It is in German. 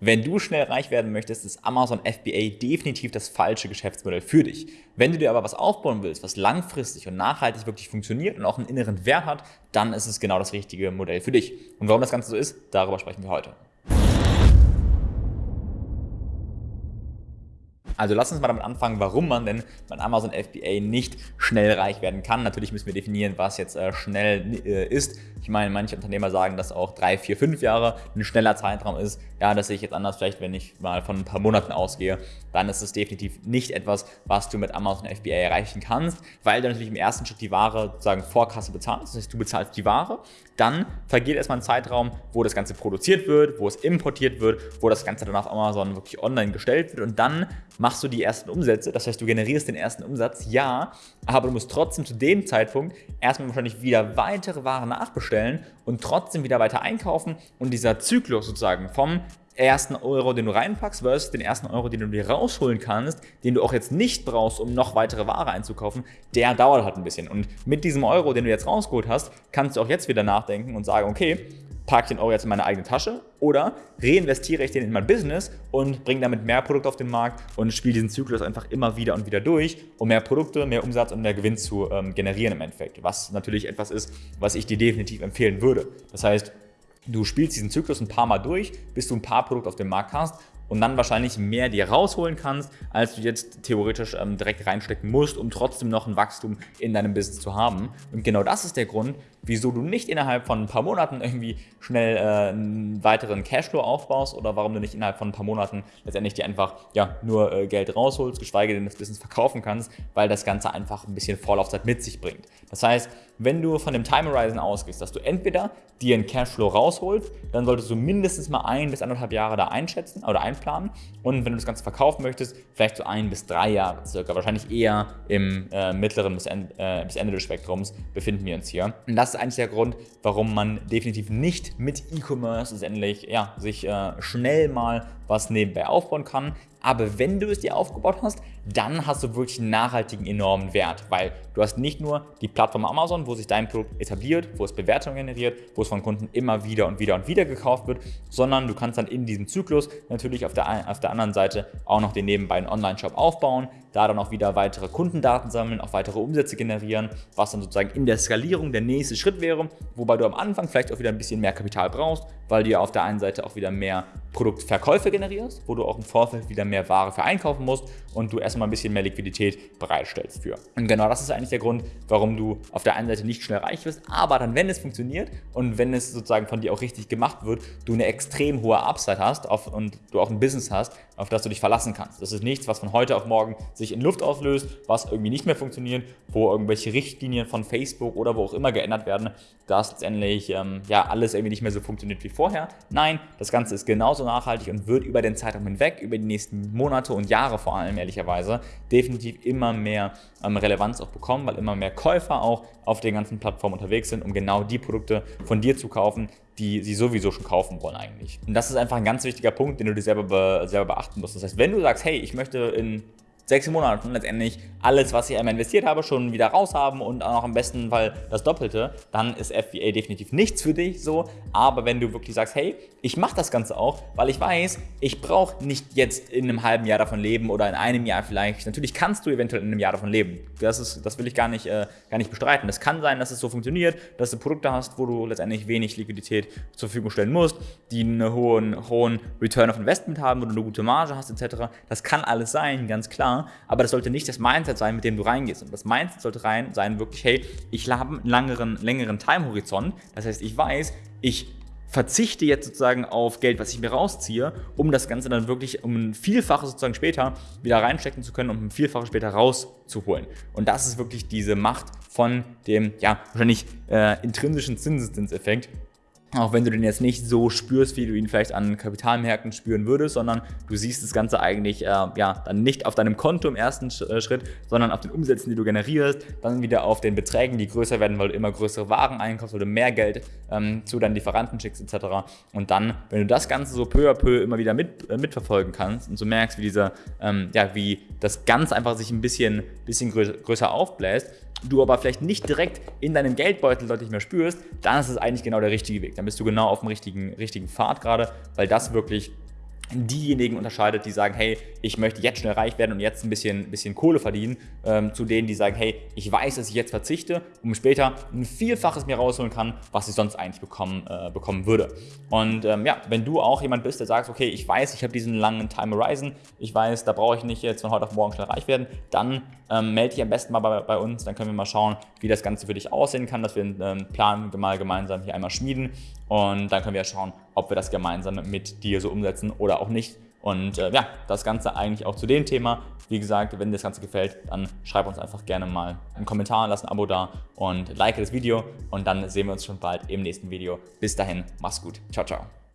Wenn du schnell reich werden möchtest, ist Amazon FBA definitiv das falsche Geschäftsmodell für dich. Wenn du dir aber was aufbauen willst, was langfristig und nachhaltig wirklich funktioniert und auch einen inneren Wert hat, dann ist es genau das richtige Modell für dich. Und warum das Ganze so ist, darüber sprechen wir heute. Also lass uns mal damit anfangen, warum man denn bei Amazon FBA nicht schnell reich werden kann. Natürlich müssen wir definieren, was jetzt äh, schnell äh, ist. Ich meine, manche Unternehmer sagen, dass auch drei, vier, fünf Jahre ein schneller Zeitraum ist. Ja, das sehe ich jetzt anders. Vielleicht, wenn ich mal von ein paar Monaten ausgehe, dann ist es definitiv nicht etwas, was du mit Amazon FBA erreichen kannst, weil du natürlich im ersten Schritt die Ware sozusagen vor Kasse bezahlst. Das heißt, du bezahlst die Ware, dann vergeht erstmal ein Zeitraum, wo das Ganze produziert wird, wo es importiert wird, wo das Ganze dann auf Amazon wirklich online gestellt wird und dann machst du die ersten Umsätze, das heißt, du generierst den ersten Umsatz, ja, aber du musst trotzdem zu dem Zeitpunkt erstmal wahrscheinlich wieder weitere Waren nachbestellen und trotzdem wieder weiter einkaufen und dieser Zyklus sozusagen vom ersten Euro, den du reinpackst, versus den ersten Euro, den du dir rausholen kannst, den du auch jetzt nicht brauchst, um noch weitere Ware einzukaufen, der dauert halt ein bisschen. Und mit diesem Euro, den du jetzt rausgeholt hast, kannst du auch jetzt wieder nachdenken und sagen, okay, packe ich den Euro jetzt in meine eigene Tasche oder reinvestiere ich den in mein Business und bringe damit mehr Produkte auf den Markt und spiele diesen Zyklus einfach immer wieder und wieder durch, um mehr Produkte, mehr Umsatz und mehr Gewinn zu ähm, generieren im Endeffekt. Was natürlich etwas ist, was ich dir definitiv empfehlen würde. Das heißt, du spielst diesen Zyklus ein paar Mal durch, bis du ein paar Produkte auf dem Markt hast und dann wahrscheinlich mehr dir rausholen kannst, als du jetzt theoretisch ähm, direkt reinstecken musst, um trotzdem noch ein Wachstum in deinem Business zu haben. Und genau das ist der Grund, wieso du nicht innerhalb von ein paar Monaten irgendwie schnell äh, einen weiteren Cashflow aufbaust oder warum du nicht innerhalb von ein paar Monaten letztendlich dir einfach ja, nur äh, Geld rausholst, geschweige denn das Business verkaufen kannst, weil das Ganze einfach ein bisschen Vorlaufzeit mit sich bringt. Das heißt, wenn du von dem Time Horizon ausgehst, dass du entweder dir einen Cashflow rausholst, dann solltest du mindestens mal ein bis anderthalb Jahre da einschätzen oder einplanen. Und wenn du das Ganze verkaufen möchtest, vielleicht so ein bis drei Jahre circa, wahrscheinlich eher im äh, mittleren bis, end, äh, bis Ende des Spektrums befinden wir uns hier. Und das ist eigentlich der Grund, warum man definitiv nicht mit E-Commerce letztendlich ja, sich äh, schnell mal was nebenbei aufbauen kann. Aber wenn du es dir aufgebaut hast, dann hast du wirklich einen nachhaltigen, enormen Wert, weil du hast nicht nur die Plattform Amazon, wo sich dein Produkt etabliert, wo es Bewertungen generiert, wo es von Kunden immer wieder und wieder und wieder gekauft wird, sondern du kannst dann in diesem Zyklus natürlich auf der, auf der anderen Seite auch noch den nebenbei einen Online-Shop aufbauen, da dann auch wieder weitere Kundendaten sammeln, auch weitere Umsätze generieren, was dann sozusagen in der Skalierung der nächste Schritt wäre, wobei du am Anfang vielleicht auch wieder ein bisschen mehr Kapital brauchst, weil du ja auf der einen Seite auch wieder mehr Produktverkäufe generierst, wo du auch im Vorfeld wieder mehr Ware für einkaufen musst und du erstmal ein bisschen mehr Liquidität bereitstellst für. Und genau das ist eigentlich der Grund, warum du auf der einen Seite nicht schnell reich wirst, aber dann, wenn es funktioniert und wenn es sozusagen von dir auch richtig gemacht wird, du eine extrem hohe Upside hast auf, und du auch ein Business hast, auf das du dich verlassen kannst. Das ist nichts, was von heute auf morgen sich in Luft auslöst, was irgendwie nicht mehr funktioniert, wo irgendwelche Richtlinien von Facebook oder wo auch immer geändert werden, dass letztendlich ähm, ja, alles irgendwie nicht mehr so funktioniert wie vorher. Nein, das Ganze ist genauso nachhaltig und wird über den Zeitraum hinweg, über die nächsten Monate und Jahre vor allem ehrlicherweise, definitiv immer mehr ähm, Relevanz auch bekommen, weil immer mehr Käufer auch auf den ganzen Plattformen unterwegs sind, um genau die Produkte von dir zu kaufen, die sie sowieso schon kaufen wollen eigentlich. Und das ist einfach ein ganz wichtiger Punkt, den du dir selber, be selber beachten musst. Das heißt, wenn du sagst, hey, ich möchte in sechs Monaten letztendlich alles, was ich einmal investiert habe, schon wieder raushaben und auch noch im besten Fall das Doppelte, dann ist FBA definitiv nichts für dich so. Aber wenn du wirklich sagst, hey, ich mache das Ganze auch, weil ich weiß, ich brauche nicht jetzt in einem halben Jahr davon leben oder in einem Jahr vielleicht. Natürlich kannst du eventuell in einem Jahr davon leben. Das, ist, das will ich gar nicht, äh, gar nicht bestreiten. Es kann sein, dass es so funktioniert, dass du Produkte hast, wo du letztendlich wenig Liquidität zur Verfügung stellen musst, die einen hohen, hohen Return of Investment haben, wo du eine gute Marge hast etc. Das kann alles sein, ganz klar aber das sollte nicht das Mindset sein, mit dem du reingehst. Und das Mindset sollte rein sein, wirklich, hey, ich habe einen längeren, längeren Time-Horizont. Das heißt, ich weiß, ich verzichte jetzt sozusagen auf Geld, was ich mir rausziehe, um das Ganze dann wirklich um ein Vielfaches sozusagen später wieder reinstecken zu können, um ein Vielfaches später rauszuholen. Und das ist wirklich diese Macht von dem, ja, wahrscheinlich äh, intrinsischen Zinseszinseffekt, auch wenn du den jetzt nicht so spürst, wie du ihn vielleicht an Kapitalmärkten spüren würdest, sondern du siehst das Ganze eigentlich äh, ja, dann nicht auf deinem Konto im ersten äh, Schritt, sondern auf den Umsätzen, die du generierst, dann wieder auf den Beträgen, die größer werden, weil du immer größere Waren einkaufst, weil du mehr Geld ähm, zu deinen Lieferanten schickst etc. Und dann, wenn du das Ganze so peu à peu immer wieder mit, äh, mitverfolgen kannst und so merkst, wie dieser, ähm, ja, wie das Ganze einfach sich ein bisschen, bisschen größer, größer aufbläst, du aber vielleicht nicht direkt in deinem Geldbeutel deutlich mehr spürst, dann ist es eigentlich genau der richtige Weg. Dann bist du genau auf dem richtigen, richtigen Pfad gerade, weil das wirklich diejenigen unterscheidet, die sagen, hey, ich möchte jetzt schnell reich werden und jetzt ein bisschen, bisschen Kohle verdienen, ähm, zu denen, die sagen, hey, ich weiß, dass ich jetzt verzichte, um später ein Vielfaches mir rausholen kann, was ich sonst eigentlich bekommen, äh, bekommen würde. Und ähm, ja, wenn du auch jemand bist, der sagt, okay, ich weiß, ich habe diesen langen Time Horizon, ich weiß, da brauche ich nicht jetzt von heute auf morgen schnell reich werden, dann ähm, melde dich am besten mal bei, bei, uns, dann können wir mal schauen, wie das Ganze für dich aussehen kann, dass wir einen ähm, Plan mal gemeinsam hier einmal schmieden und dann können wir schauen, ob wir das gemeinsam mit dir so umsetzen auch nicht. Und äh, ja, das Ganze eigentlich auch zu dem Thema. Wie gesagt, wenn dir das Ganze gefällt, dann schreib uns einfach gerne mal einen Kommentar, lass ein Abo da und like das Video und dann sehen wir uns schon bald im nächsten Video. Bis dahin, mach's gut. Ciao, ciao.